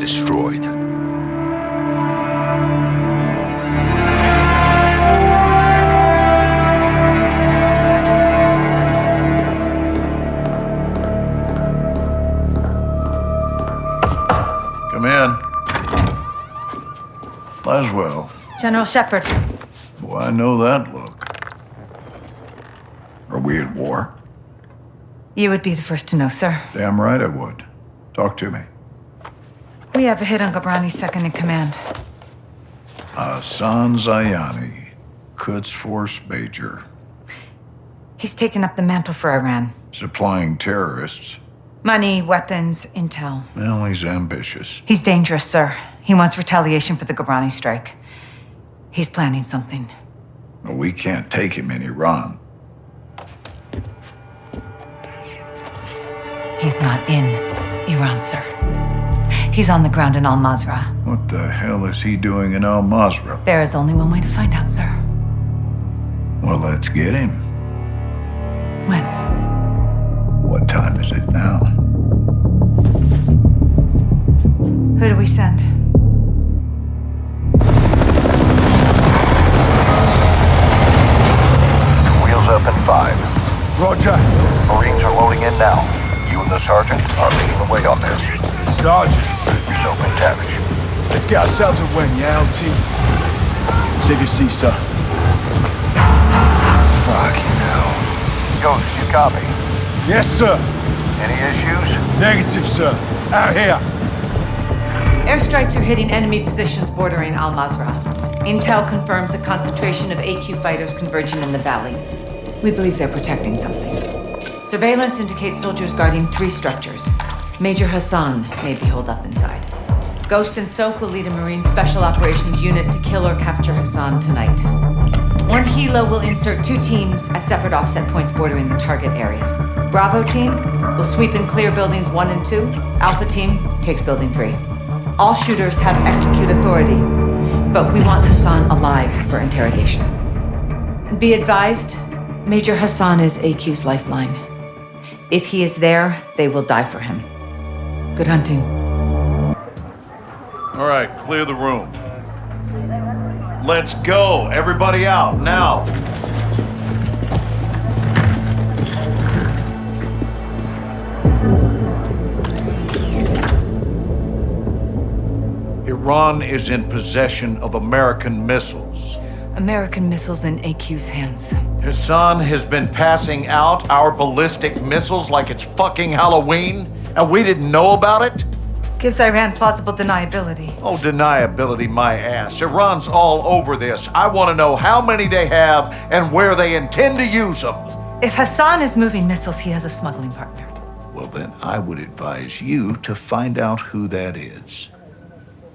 destroyed. Come in. Laswell. General Shepherd. Oh, I know that look. Are we at war? You would be the first to know, sir. Damn right I would. Talk to me. We have a hit on Ghorbrani's second in command. Hassan Zyani, Quds Force Major, He's taken up the mantle for Iran. supplying terrorists. Money, weapons, intel. Well, he's ambitious. He's dangerous, sir. He wants retaliation for the Ghobrani strike. He's planning something. But we can't take him in Iran. He's not in Iran, sir. He's on the ground in Al Mazrah. What the hell is he doing in Al Mazrah? There is only one way to find out, sir. Well, let's get him. When? What time is it now? Who do we send? Wheels up in five. Roger. Marines are loading in now. You and the sergeant are leading the way on this. Sergeant. Soap MacTavish. Let's get ourselves a win, yeah, LT? Save your seat, sir. Fucking hell. Ghost, you copy? Yes, sir. Any issues? Negative, sir. Out here. Airstrikes are hitting enemy positions bordering Al Mazrah. Intel confirms a concentration of AQ fighters converging in the valley. We believe they're protecting something. Surveillance indicates soldiers guarding three structures. Major Hassan may be holed up inside. Ghost and Soap will lead a Marine Special Operations unit to kill or capture Hassan tonight. One helo will insert two teams at separate offset points bordering the target area. Bravo team will sweep and clear buildings one and two. Alpha team takes building three. All shooters have execute authority, but we want Hassan alive for interrogation. Be advised, Major Hassan is AQ's lifeline. If he is there, they will die for him. Good hunting. All right, clear the room. Let's go. Everybody out, now. Iran is in possession of American missiles. American missiles in AQ's hands. Hassan has been passing out our ballistic missiles like it's fucking Halloween, and we didn't know about it? Gives Iran plausible deniability. Oh, deniability, my ass. Iran's all over this. I want to know how many they have and where they intend to use them. If Hassan is moving missiles, he has a smuggling partner. Well, then I would advise you to find out who that is.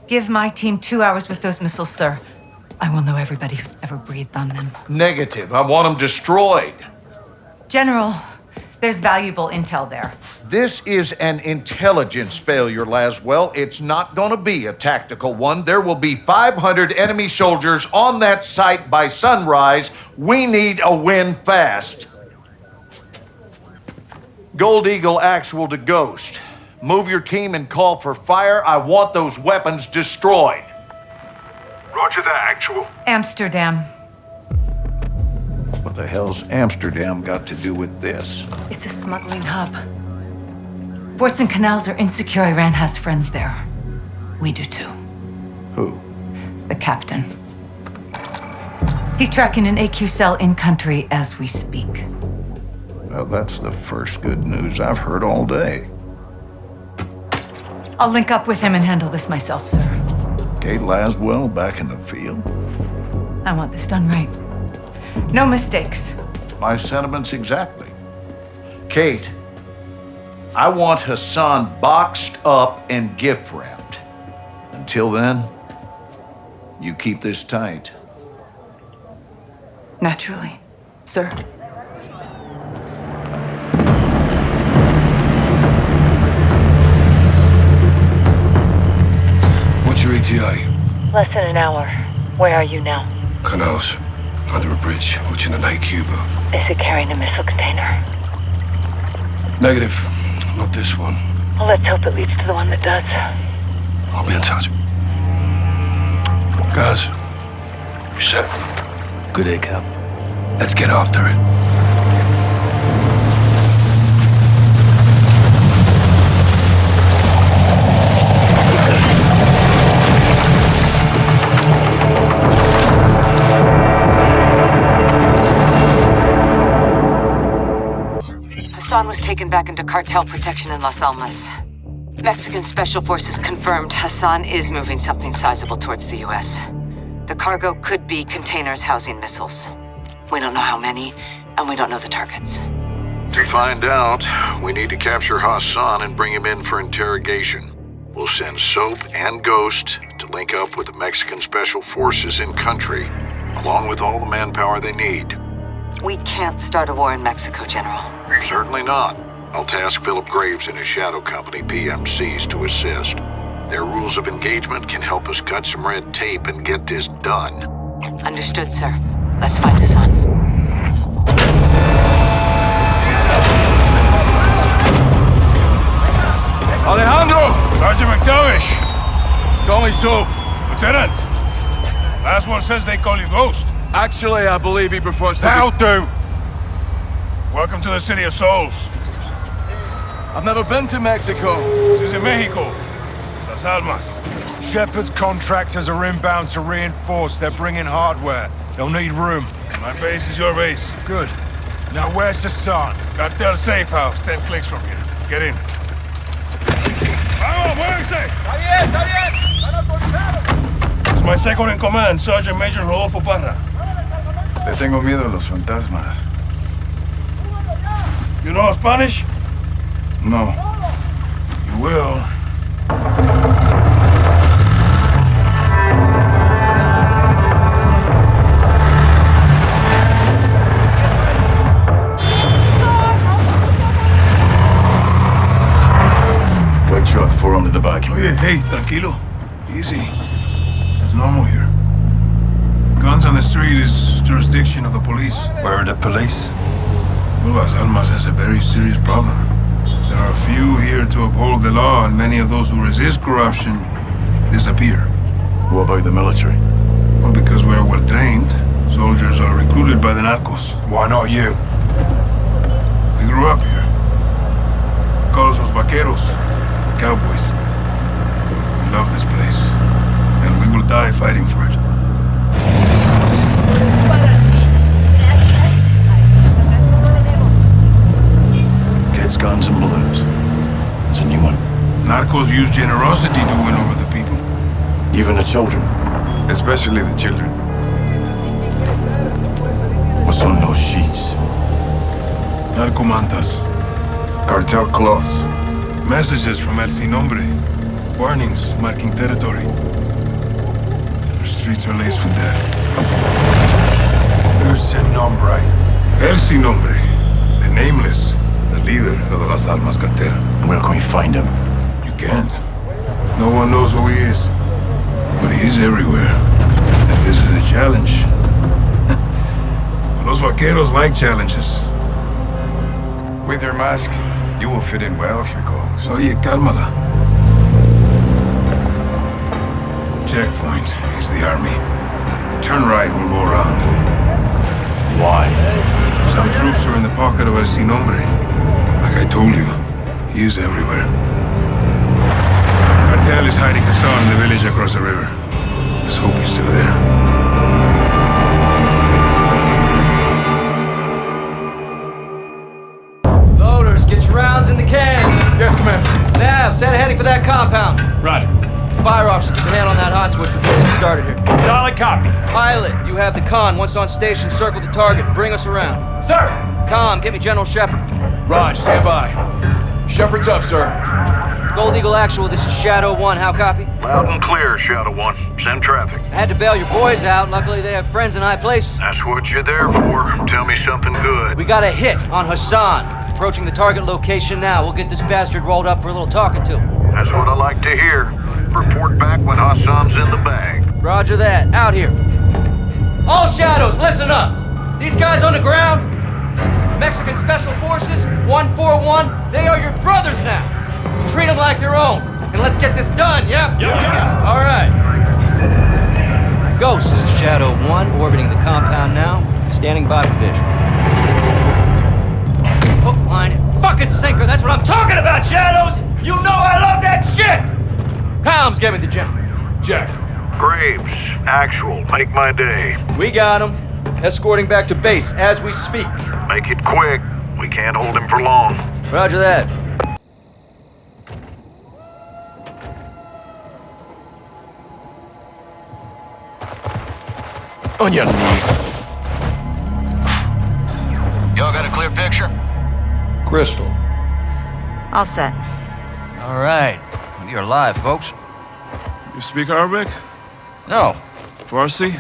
Give my team two hours with those missiles, sir. I will know everybody who's ever breathed on them. Negative. I want them destroyed. General, there's valuable intel there. This is an intelligence failure, Laswell. It's not going to be a tactical one. There will be 500 enemy soldiers on that site by sunrise. We need a win fast. Gold Eagle Actual to Ghost. Move your team and call for fire. I want those weapons destroyed. Roger that, actual. Amsterdam. What the hell's Amsterdam got to do with this? It's a smuggling hub. Ports and canals are insecure. Iran has friends there. We do too. Who? The captain. He's tracking an AQ cell in country as we speak. Well, that's the first good news I've heard all day. I'll link up with him and handle this myself, sir. Kate Laswell back in the field? I want this done right. No mistakes. My sentiments exactly. Kate, I want Hassan boxed up and gift wrapped. Until then, you keep this tight. Naturally, sir. What's your ETA? Less than an hour. Where are you now? Canals. Under a bridge, watching a night Cuba. Is it carrying a missile container? Negative. Not this one. Well, let's hope it leads to the one that does. I'll be in touch. Guys, You set? good day, Cap. Let's get after it. Taken back into cartel protection in Las Almas. Mexican Special Forces confirmed Hassan is moving something sizable towards the U.S. The cargo could be containers housing missiles. We don't know how many, and we don't know the targets. To find out, we need to capture Hassan and bring him in for interrogation. We'll send Soap and Ghost to link up with the Mexican Special Forces in country, along with all the manpower they need. We can't start a war in Mexico, General. Certainly not. I'll task Philip Graves and his shadow company, PMCs, to assist. Their rules of engagement can help us cut some red tape and get this done. Understood, sir. Let's find Hassan. Alejandro! Sergeant MacTavish! Call me Soap. Lieutenant! Last one says they call you Ghost. Actually, I believe he prefers to That'll do! Welcome to the City of Souls. I've never been to Mexico. This is in Mexico. Las Almas. Shepherd's contractors are inbound to reinforce. They're bringing hardware. They'll need room. My base is your base. Good. Now where's Hassan? Cartel safe house, 10 clicks from here. Get in. Vamos, muévense! It's my second in command, Sergeant Major Rodolfo Parra. Le tengo miedo a los fantasmas. You know Spanish? No. You will. White truck, four under the back. Oye, hey, tranquilo. Easy. It's normal here. Guns on the street is jurisdiction of the police. Where are the police? Well, Las Almas has a very serious problem. There are few here to uphold the law, and many of those who resist corruption disappear. What about the military? Well, because we're well trained, soldiers are recruited by the narcos. Why not you? We grew up here. Call us los vaqueros, cowboys. We love this place, and we will die fighting for it. Kids, guns, and balloons. There's a new one. Narcos use generosity to win over the people. Even the children. Especially the children. What's on those sheets? Narcomantas. Cartel cloths. Messages from El Sin Nombre. Warnings marking territory. The streets are laced with death. Who's Sin Nombre? El Sin Nombre. The nameless. Las Almas cartel. Where can we find him? You can't. No one knows who he is. But he is everywhere. And this is a challenge. Los vaqueros like challenges. With your mask, you will fit in well if here, Ghost. Oye, cálmala. Checkpoint is the army. Turn right, we'll go around. Why? Some troops are in the pocket of El Sin Nombre. Like I told you, he is everywhere. Cartel is hiding Hassan in the village across the river. Let's hope he's still there. Loaders, get your rounds in the can. Yes, Commander. Nav, set heading for that compound. Roger. Fire officer, keep your hand on that hot switch. We're just getting started here. Solid copy. Pilot, you have the con. Once on station, circle the target. Bring us around. Sir! Com, get me General Shepherd. Raj, stand by. Shepherd's up, sir. Gold Eagle Actual, this is Shadow 1. How copy? Loud and clear, Shadow One. Send traffic. I had to bail your boys out. Luckily, they have friends in high places. That's what you're there for. Tell me something good. We got a hit on Hassan. Approaching the target location now. We'll get this bastard rolled up for a little talking to. Him. That's what I like to hear. Report back when Hassan's in the bag. Roger that. Out here. All shadows, listen up. These guys on the ground, Mexican Special Forces, 141, they are your brothers now. Treat them like your own. and let's get this done, yeah? Yeah. All right. Ghost, this is Shadow 1, orbiting the compound now, standing by for visual. Hook, line, and fucking sinker, that's what I'm talking about, Shadows! You know I love that shit! Combs, gave me the gem. Jack. Graves, actual, make my day. We got him. Escorting back to base as we speak. Make it quick. We can't hold him for long. Roger that. On your knees. Y'all got a clear picture? Crystal. All set. All right. You're alive, folks. You speak Arabic? No. Farsi?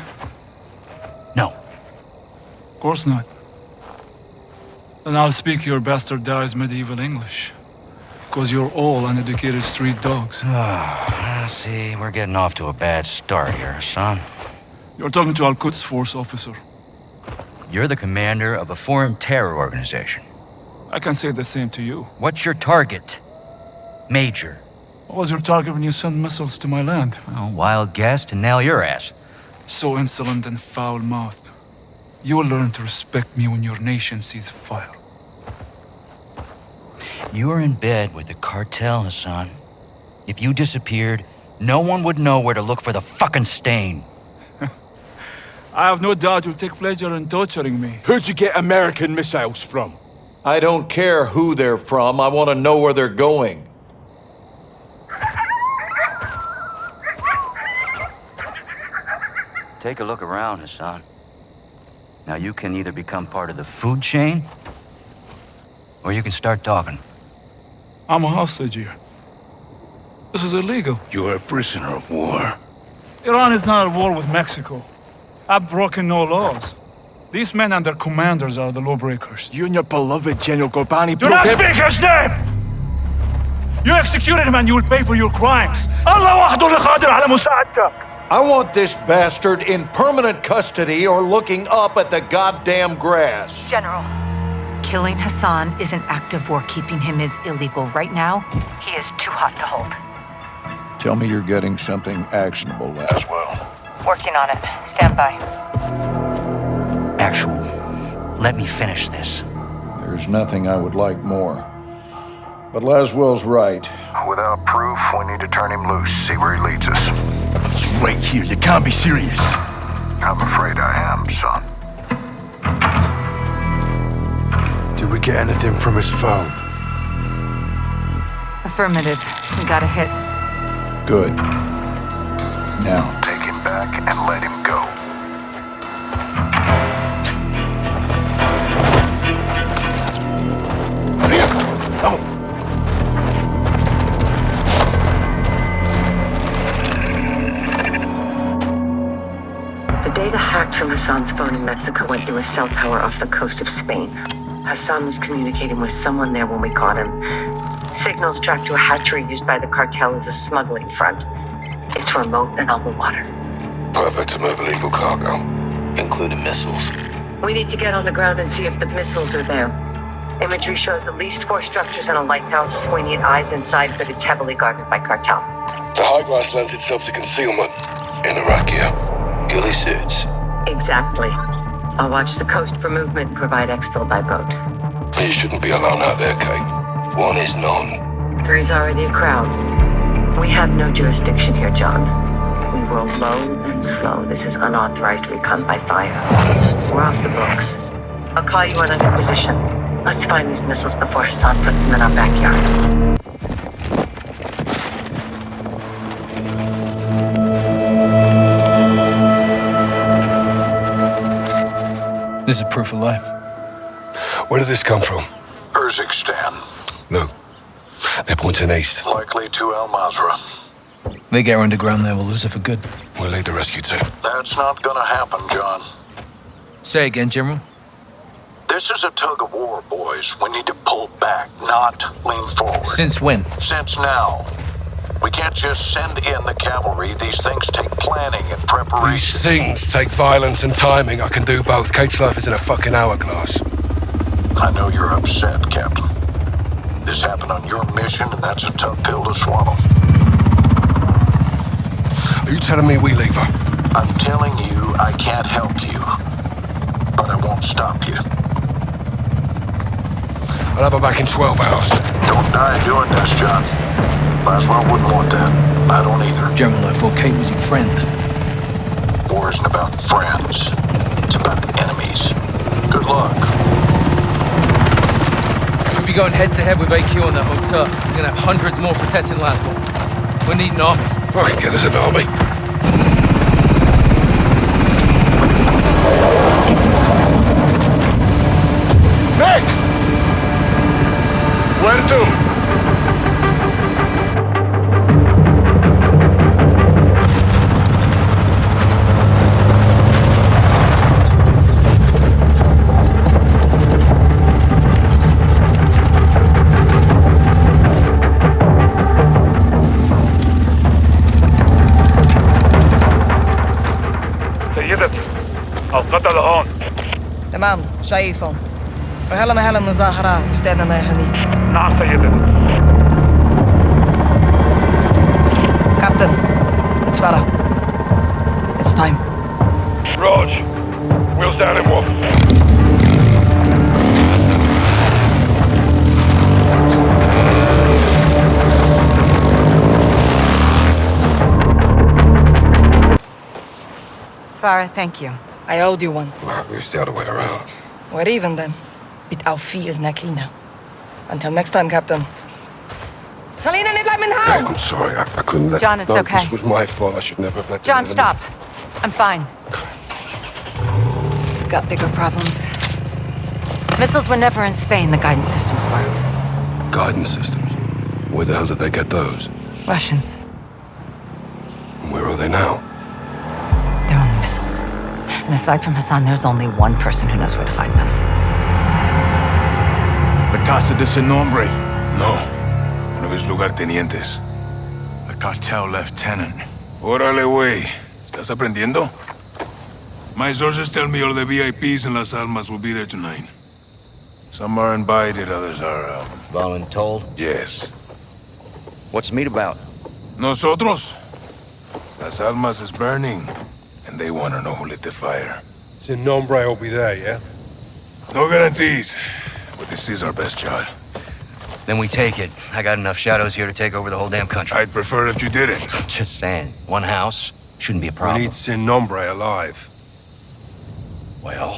Course not. Then I'll speak your bastardized medieval English. Because you're all uneducated street dogs. Ah, see, we're getting off to a bad start here, son. You're talking to Al Quds Force officer. You're the commander of a foreign terror organization. I can say the same to you. What's your target? Major. What was your target when you sent missiles to my land? Oh, wild guess to nail your ass. So insolent and foul-mouthed. You will learn to respect me when your nation sees fire. You are in bed with the cartel, Hassan. If you disappeared, no one would know where to look for the fucking stain. I have no doubt you'll take pleasure in torturing me. Who'd you get American missiles from? I don't care who they're from. I want to know where they're going. Take a look around, Hassan. Now you can either become part of the food chain, or you can start talking. I'm a hostage here. This is illegal. You are a prisoner of war. Iran is not at war with Mexico. I've broken no laws. These men and their commanders are the lawbreakers. You and your beloved General Ghorbrani... Do not speak his name! You executed him and you will pay for your crimes. Allah al-Qadir! I want this bastard in permanent custody or looking up at the goddamn grass. General. Killing Hassan is an act of war. Keeping him is illegal. Right now, he is too hot to hold. Tell me you're getting something actionable, Les. Working on it. Stand by. Actual. Let me finish this. There's nothing I would like more. But Laswell's right. Without proof, we need to turn him loose, see where he leads us. It's right here. You can't be serious. I'm afraid I am, son. Did we get anything from his phone? Affirmative. We got a hit. Good. Now, Take him back and let him go. The from Hassan's phone in Mexico went through a cell tower off the coast of Spain. Hassan was communicating with someone there when we caught him. Signals tracked to a hatchery used by the cartel as a smuggling front. It's remote and on the water. Perfect to move illegal cargo, including missiles. We need to get on the ground and see if the missiles are there. Imagery shows at least four structures and a lighthouse. We need eyes inside, but it's heavily guarded by cartel. The high glass lends itself to concealment. In Iraqia. Ghillie suits. Exactly. I'll watch the coast for movement and provide exfil by boat. You shouldn't be alone out there, Kate. One is none. Three's already a crowd. We have no jurisdiction here, John. We roll low and slow. This is unauthorized recon by fire. We're off the books. I'll call you on I'm position. Let's find these missiles before Hassan puts them in our backyard. This is proof of life. Where did this come from? Urzikstan, No. They're pointing east. likely to Al Mazrah. They get underground there, we'll lose it for good. We'll lead the rescue team. That's not gonna happen, John. Say again, General. This is a tug of war, boys. We need to pull back, not lean forward. Since when? Since now. We can't just send in the cavalry. These things take planning and preparation. These things take violence and timing. I can do both. Kate's life is in a fucking hourglass. I know you're upset, Captain. This happened on your mission, and that's a tough pill to swallow. Are you telling me we leave her? I'm telling you I can't help you. But I won't stop you. I'll have her back in 12 hours. Don't die doing this, John. Laswell wouldn't want that. I don't either. General, I thought Kate was your friend. War isn't about friends. It's about enemies. Good luck. We'll be going head to head with AQ on that hotel. We're gonna have hundreds more protecting Laswell. We need an army. Fucking get us an army. القتل هون تمام شايفهم رح محل المظاهرة باستاذنا يا هني نعم سيدتي كابتن it's Farah it's time Raj we'll stand him off Farah, thank you. I owed you one. Well, still the way around. What even then. Mit auf now. Until next time, Captain. Selina, let me im Haus! I'm sorry, I, I couldn't let... John, it's no, okay. this was my fault. I should never have let... John, stop. I'm fine. We've got bigger problems. Missiles were never in Spain, the guidance systems were. Guidance systems? Where the hell did they get those? Russians. Where are they now? And aside from Hassan, there's only one person who knows where to find them. La Casa de Sin Nombre. No. One of his lugartenientes. A cartel lieutenant. Órale, güey. ¿Estás aprendiendo? My sources tell me all the VIPs in Las Almas will be there tonight. Some are invited, others are, uh... Voluntold? Yes. What's the meet about? Nosotros? Las Almas is burning, and they want to know who lit the fire. Sin Nombre will be there, yeah? No guarantees, but this is our best shot. Then we take it. I got enough shadows here to take over the whole damn country. I'd prefer if you didn't. Just saying. One house shouldn't be a problem. We need Sin Nombre alive. Well...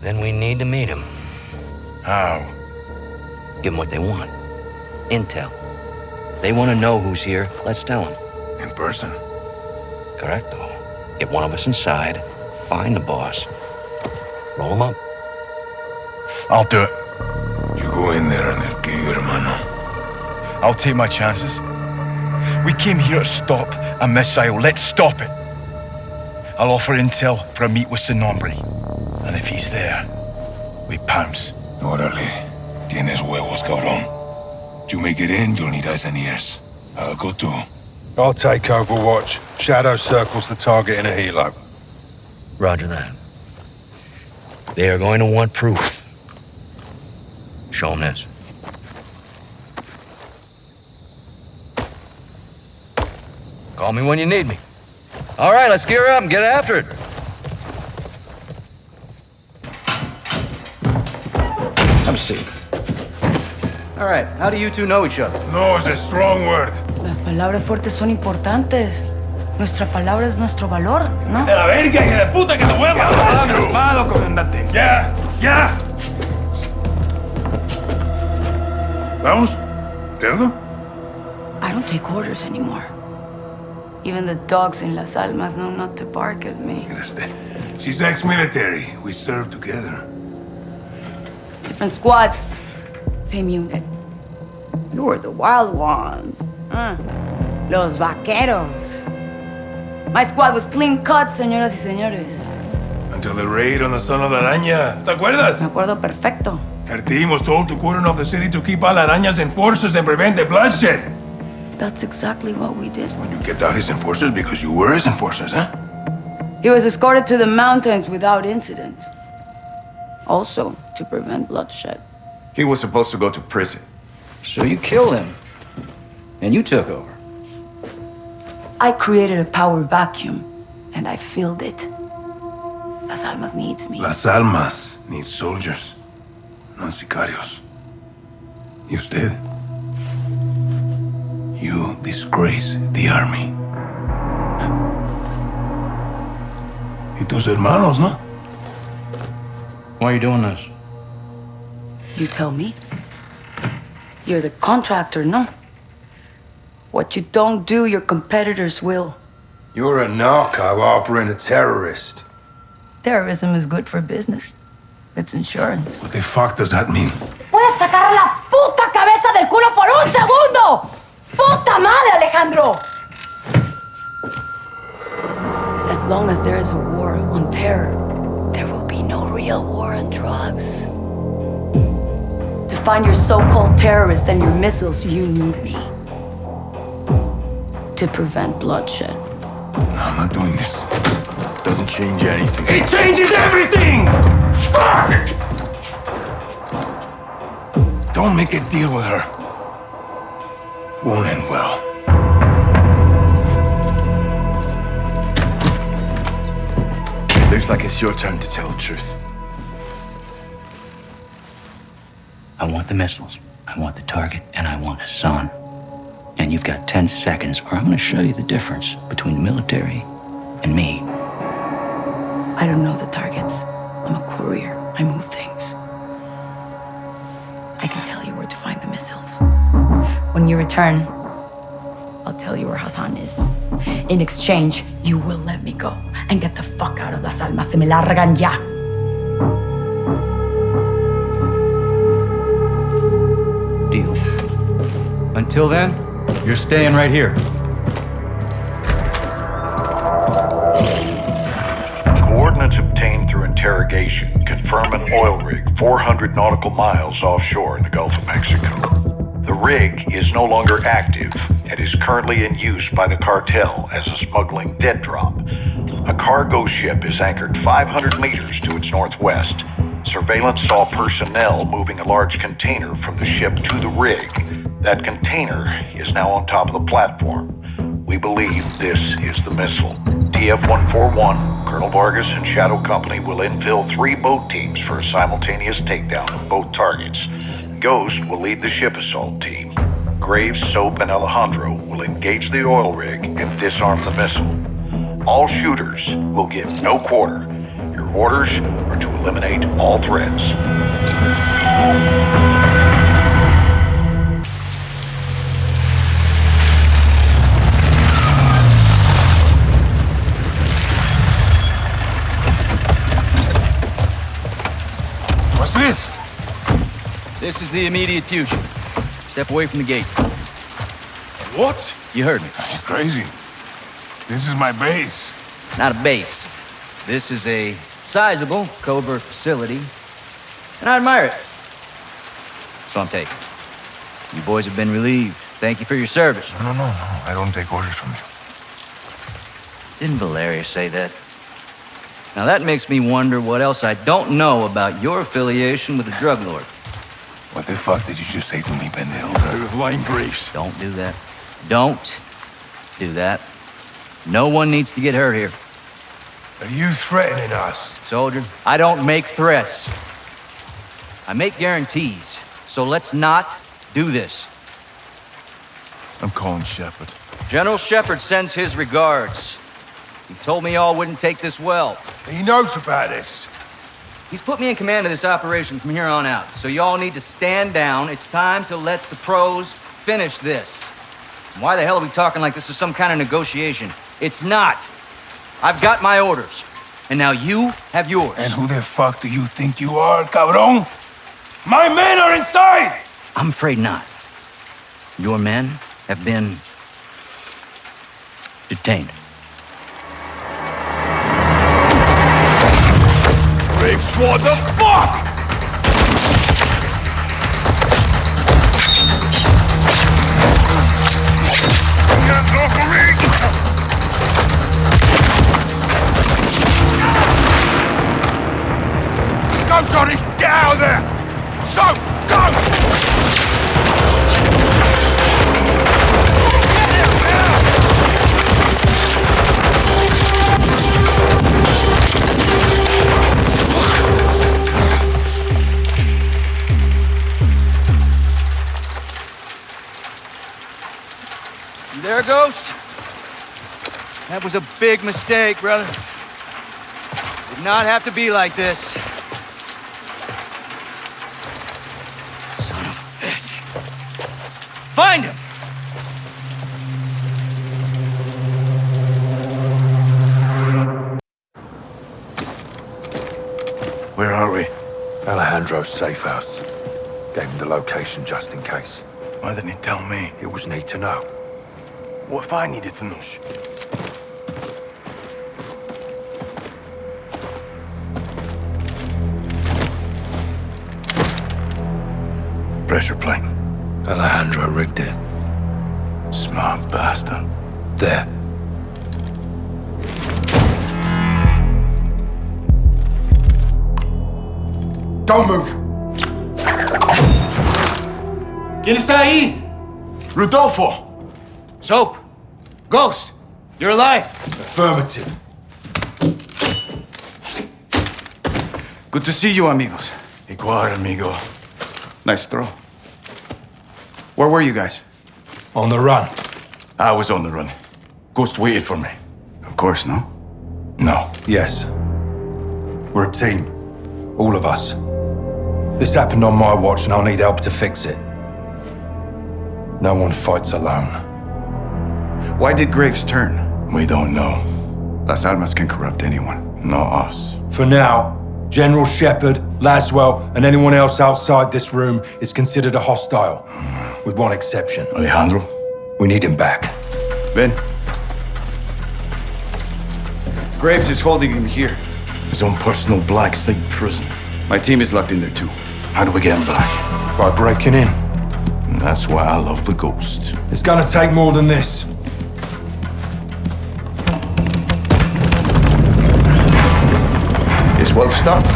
Then we need to meet him. How? Give them what they want. Intel. They want to know who's here. Let's tell them. In person? Correcto. Get one of us inside. Find the boss. Roll him up. I'll do it. You go in there and they'll kill you, hermano. I'll take my chances. We came here to stop a missile. Let's stop it. I'll offer intel for a meet with Sin Nombre. And if he's there, we pounce. Órale. Tienes huevos, cabrón. You make it in, you'll need eyes and ears. I'll go too. I'll take Overwatch. Shadow circles the target in a helo. Roger that. They are going to want proof. Show them this. Call me when you need me. All right, let's gear up and get after it. Have a seat. All right, how do you two know each other? No is a strong word. Las palabras fuertes son importantes. Nuestra palabra es nuestro valor, ¿no? la verga, hija de puta, que te! Calmado, comandante. Ya, ya. ¿Vamos? ¿Cerdo? I don't take orders anymore. Even the dogs in Las Almas know not to bark at me. She's ex-military. We served together. Different squads, same unit. You were the wild ones. Uh, los vaqueros. My squad was clean cut, señoras y señores. Until the raid on the son of la araña. ¿Te acuerdas? Me acuerdo perfecto. Her team was told to cordon off the city to keep all araña's enforcers and prevent the bloodshed. That's exactly what we did. When you kept out his enforcers because you were his enforcers, huh? He was escorted to the mountains without incident. Also, to prevent bloodshed. He was supposed to go to prison. So you killed him. And you took over. I created a power vacuum, and I filled it. Las Almas needs me. Las Almas needs soldiers, not sicarios. Y usted? You disgrace the army. Y tus hermanos, ¿no? Why are you doing this? You tell me. You're the contractor, no? What you don't do, your competitors will. You're a narco harboring a terrorist. Terrorism is good for business. It's insurance. What the fuck does that mean? ¡Puedes sacar la puta cabeza del culo por un segundo! ¡Puta madre, Alejandro! As long as there is a war on terror, there will be no real war on drugs. To find your so-called terrorists and your missiles, you need me. To prevent bloodshed. No, I'm not doing this. It Doesn't change anything. It changes everything! Fuck! Don't make a deal with her. Won't end well. Looks like it's your turn to tell the truth. I want the missiles, I want the target, and I want Hassan. And you've got 10 seconds, or I'm gonna show you the difference between the military and me. I don't know the targets. I'm a courier. I move things. I can tell you where to find the missiles. When you return, I'll tell you where Hassan is. In exchange, you will let me go and get the fuck out of Las Almas. Se me largan ya. Until then, you're staying right here. Coordinates obtained through interrogation confirm an oil rig 400 nautical miles offshore in the Gulf of Mexico. The rig is no longer active and is currently in use by the cartel as a smuggling dead drop. A cargo ship is anchored 500 meters to its northwest. Surveillance saw personnel moving a large container from the ship to the rig. That container is now on top of the platform. We believe this is the missile. TF-141, Colonel Vargas and Shadow Company will infill three boat teams for a simultaneous takedown of both targets. Ghost will lead the ship assault team. Graves, Soap, and Alejandro will engage the oil rig and disarm the missile. All shooters will give no quarter. Your orders are to eliminate all threats. What's this? This is the immediate future. Step away from the gate. What? You heard me. You're crazy. This is my base. Not a base. This is a sizable covert facility, and I admire it. So I'm taking. You boys have been relieved. Thank you for your service. No, no, no, no. I don't take orders from you. Didn't Valeria say that? Now that makes me wonder what else I don't know about your affiliation with the drug lord. What the fuck did you just say to me, pendejo? Line Graves. Don't do that. Don't do that. No one needs to get hurt here. Are you threatening us? Soldier, I don't make threats. I make guarantees. So let's not do this. I'm calling Shepherd. General Shepherd sends his regards. He told me y'all wouldn't take this well. He knows about this. He's put me in command of this operation from here on out. So y'all need to stand down. It's time to let the pros finish this. Why the hell are we talking like this is some kind of negotiation? It's not. I've got my orders. And now you have yours. And who the fuck do you think you are, cabron? My men are inside! I'm afraid not. Your men have been detained. What the fuck? Go, Johnny! Get out of there! Ghost. That was a big mistake, brother. Did not have to be like this. Son of a bitch. Find him! Where are we? Alejandro's safe house. Gave him the location just in case. Why didn't he tell me? It was need to know. What if I needed to know? Pressure plane. Alejandro rigged it. Smart bastard. There. Don't move! ¿Quién está ahí? Rodolfo! Soap! Ghost! You're alive! Affirmative. Good to see you, amigos. Igual, amigo. Nice throw. Where were you guys? On the run. I was on the run. Ghost waited for me. Of course, no? No. Yes. We're a team. All of us. This happened on my watch, and I'll need help to fix it. No one fights alone. Why did Graves turn? We don't know. Las Almas can corrupt anyone. Not us. For now, General Shepherd, Laswell, and anyone else outside this room is considered a hostile. With one exception. Alejandro? We need him back. Ben? Graves is holding him here. His own personal black site prison. My team is locked in there too. How do we get him back? By breaking in. And that's why I love the Ghost. It's gonna take more than this. It's well stocked.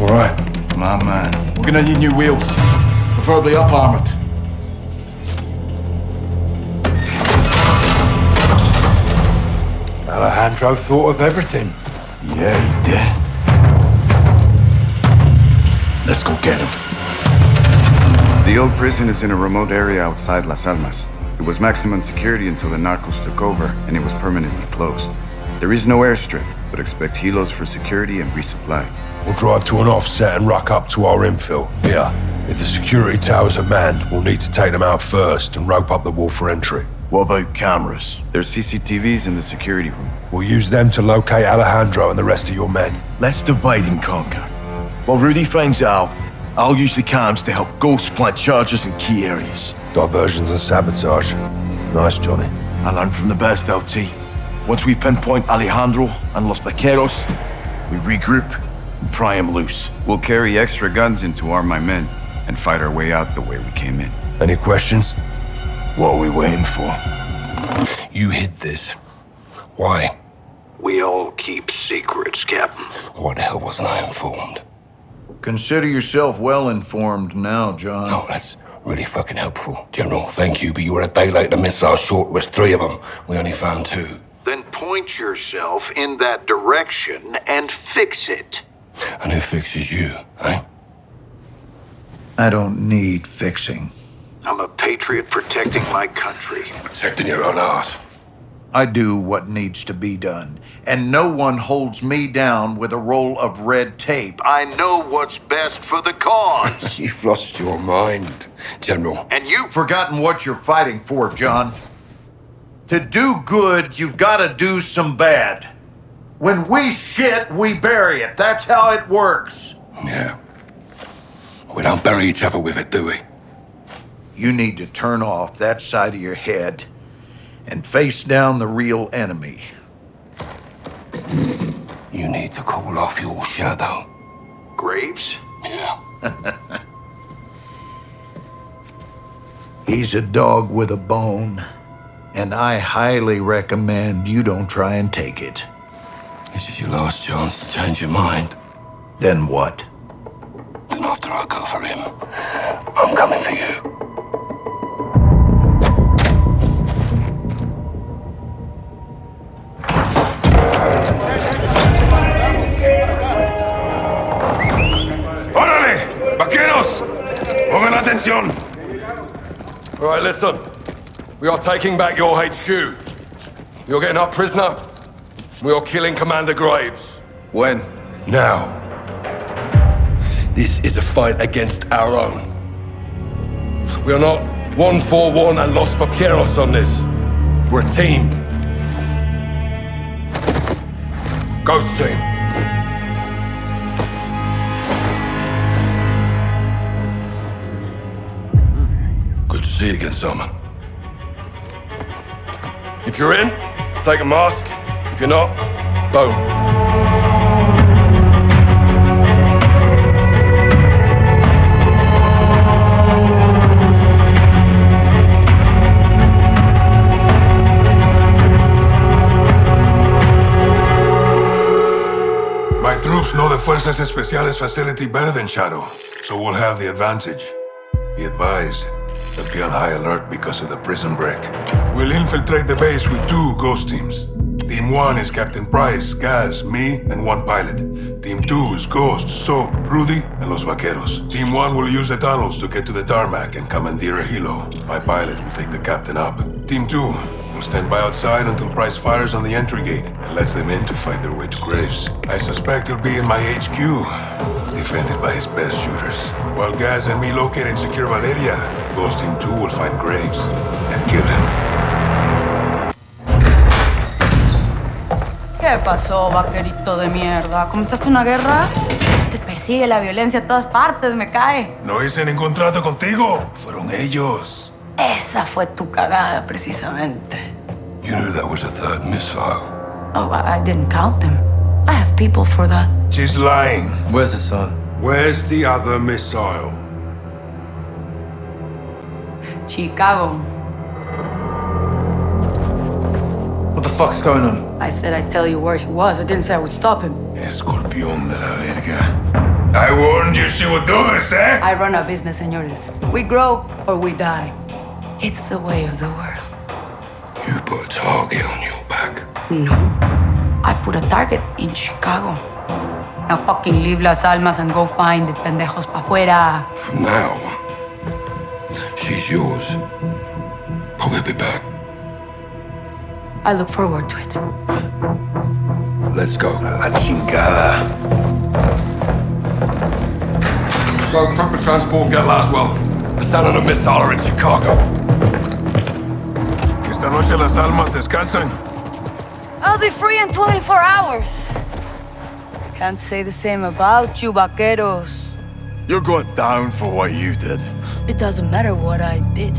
All right. My man. We're gonna need new wheels. Preferably up armored. Alejandro thought of everything. Yeah, he did. Let's go get him. The old prison is in a remote area outside Las Almas. It was maximum security until the narcos took over, and it was permanently closed. There is no airstrip, but expect helos for security and resupply. We'll drive to an offset and ruck up to our infill. Here. If the security towers are manned, we'll need to take them out first and rope up the wall for entry. What about cameras? There's CCTVs in the security room. We'll use them to locate Alejandro and the rest of your men. Let's divide and conquer. While Rudy finds out, I'll use the cams to help Ghost plant charges in key areas. Diversions and sabotage. Nice, Johnny. I learned from the best, LT. Once we pinpoint Alejandro and Los Vaqueros, we regroup and pry him loose. We'll carry extra guns in to arm my men and fight our way out the way we came in. Any questions? What are we waiting for? You hid this. Why? We all keep secrets, Captain. Why the hell wasn't I informed? Consider yourself well informed now, John. Oh, that's really fucking helpful. General, thank you, but you were a day late. The missile short was three of them. We only found two. Then point yourself in that direction and fix it. And who fixes you, eh? I don't need fixing. I'm a patriot protecting my country. Protecting your own art. I do what needs to be done, and no one holds me down with a roll of red tape. I know what's best for the cause. You've lost your mind, General. and you've Forgotten what you're fighting for, John. To do good, you've got to do some bad. When we shit, we bury it. That's how it works. Yeah. We don't bury each other with it, do we? You need to turn off that side of your head and face down the real enemy. You need to call off your shadow. Graves? Yeah. He's a dog with a bone, and I highly recommend you don't try and take it. This is your last chance to change your mind. Then what? Then after I go for him, I'm coming for you. ¡Órale! ¡Vaqueros! ¡Pongan atención! All right, listen. We are taking back your HQ. You're getting our prisoner. We are killing Commander Graves. When? Now. This is a fight against our own. We are not one for one and Los Vaqueros on this. We're a team. Ghost team. Good to see you again, Simon. If you're in, take a mask. If you're not, don't. My troops know the Fuerzas Especiales facility better than Shadow, so we'll have the advantage. Be advised, they'll be on high alert because of the prison break. We'll infiltrate the base with two ghost teams. Team 1 is Captain Price, Gaz, me, and one pilot. Team 2 is Ghost, Soap, Rudy, and Los Vaqueros. Team 1 will use the tunnels to get to the tarmac and commandeer a helo. My pilot will take the captain up. Team 2 will stand by outside until Price fires on the entry gate and lets them in to fight their way to Graves. I suspect he'll be in my HQ, defended by his best shooters. While Gaz and me locate and secure Valeria, Ghost Team 2 will find Graves and kill him. ¿Qué pasó, vaquerito de mierda? ¿Comenzaste una guerra? Te persigue la violencia a todas partes, me cae. No hice ningún trato contigo. Fueron ellos. Esa fue tu cagada, precisamente. You knew that was a third missile. Oh, I, I didn't count them. I have people for that. She's lying. Where's the son? Where's the other missile? Chicago. What the fuck's going on? I said I'd tell you where he was. I didn't say I would stop him. Escorpión de la verga. I warned you she would do this, eh? I run a business, señores. We grow or we die. It's the way of the world. You put a target on your back. No. I put a target in Chicago. Now fucking leave Las Almas and go find the pendejos pa' fuera. From now, she's yours. But we'll be back. I look forward to it. Let's go. La chingada. So, proper transport, get Laswell. A son and a missile are in Chicago. Esta noche las almas descansan. I'll be free in 24 hours. Can't say the same about you, vaqueros. You're going down for what you did. It doesn't matter what I did.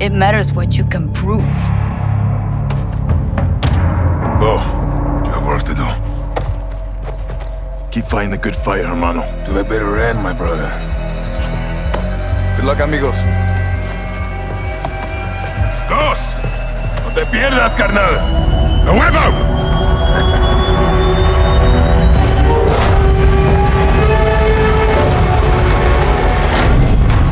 It matters what you can prove. Go. You have work to do. Keep fighting the good fight, hermano. To a better end, my brother. Good luck, amigos. ¡Dos! ¡No te pierdas, carnal! ¡A!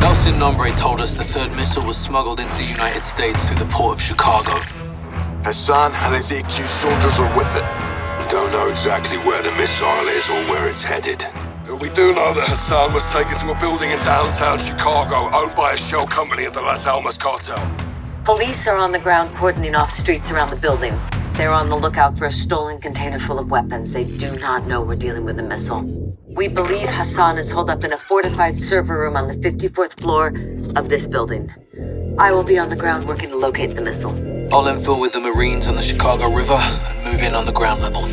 El Sin Nombre told us the third missile was smuggled into the United States through the port of Chicago. Hassan and his AQ soldiers are with it. We don't know exactly where the missile is or where it's headed. But we do know that Hassan was taken to a building in downtown Chicago owned by a shell company of the Las Almas cartel. Police are on the ground cordoning off streets around the building. They're on the lookout for a stolen container full of weapons. They do not know we're dealing with a missile. We believe Hassan is holed up in a fortified server room on the 54th floor of this building. I will be on the ground working to locate the missile. I'll infill with the Marines on the Chicago River and move in on the ground level.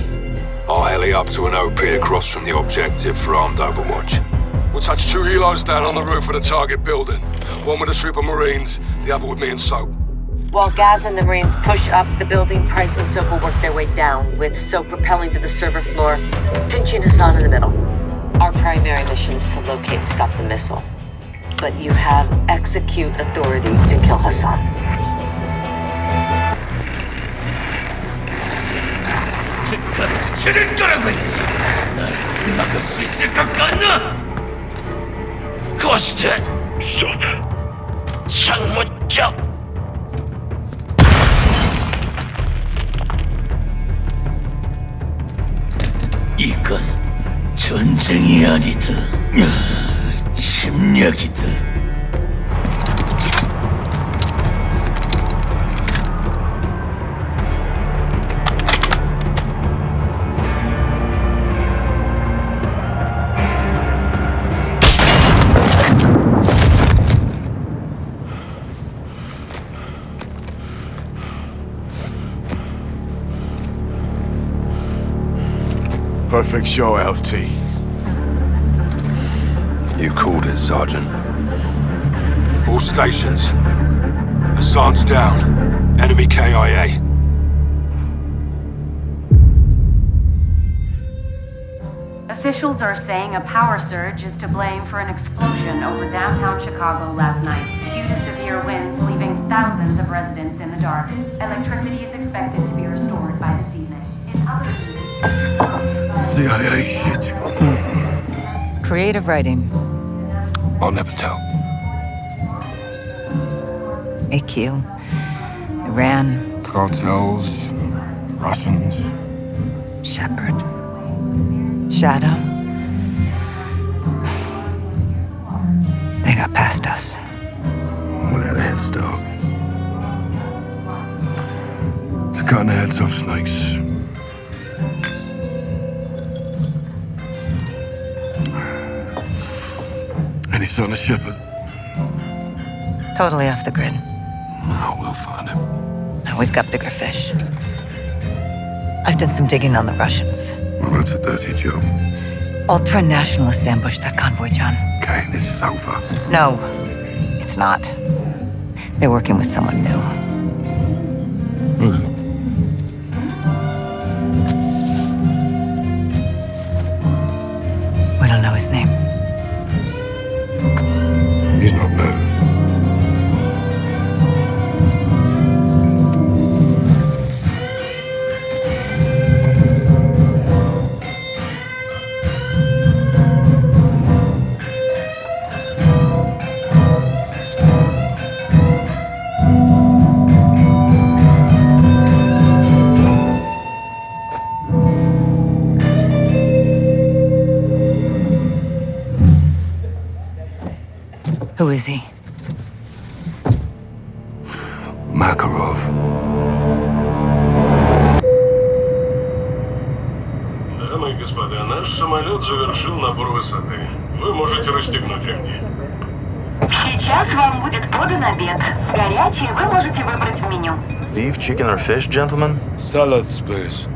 I'll heli up to an OP across from the objective for armed overwatch. We'll touch two helos down on the roof of the target building. One with a troop of Marines, the other with me and Soap While Gaz and the Marines push up the building, Price and Soap will work their way down, with Soap propelling to the server floor, pinching Hassan in the middle. Our primary mission is to locate and stop the missile. But you have execute authority to kill Hassan. 치를 거라고 했지. 날 막을 수 있을 것 같나? 고스트. 창문 쪽. 이건 전쟁이 아니다. 침략이다. Fix your LT. You called it, Sergeant. All stations. Hassan's down. Enemy KIA. Officials are saying a power surge is to blame for an explosion over downtown Chicago last night. Due to severe winds leaving thousands of residents in the dark, electricity is expected to be restored by this evening. In other news, CIA shit. Creative writing. I'll never tell. AQ. Iran. Cartels, Russians. Shepherd. Shadow. They got past us. Had a head start. It's the heads off snakes. Any sign of Shepherd? Totally off the grid. No, we'll find him. Now we've got bigger fish. I've done some digging on the Russians. Well, that's a dirty job. Ultra nationalists ambushed that convoy, John. Okay, this is over. No, it's not. They're working with someone new. Высоты. Вы можете расстегнуть ремни. Сейчас вам будет подан обед. Горячее вы можете выбрать в меню. Beef, chicken, or fish, gentlemen? Salads, please.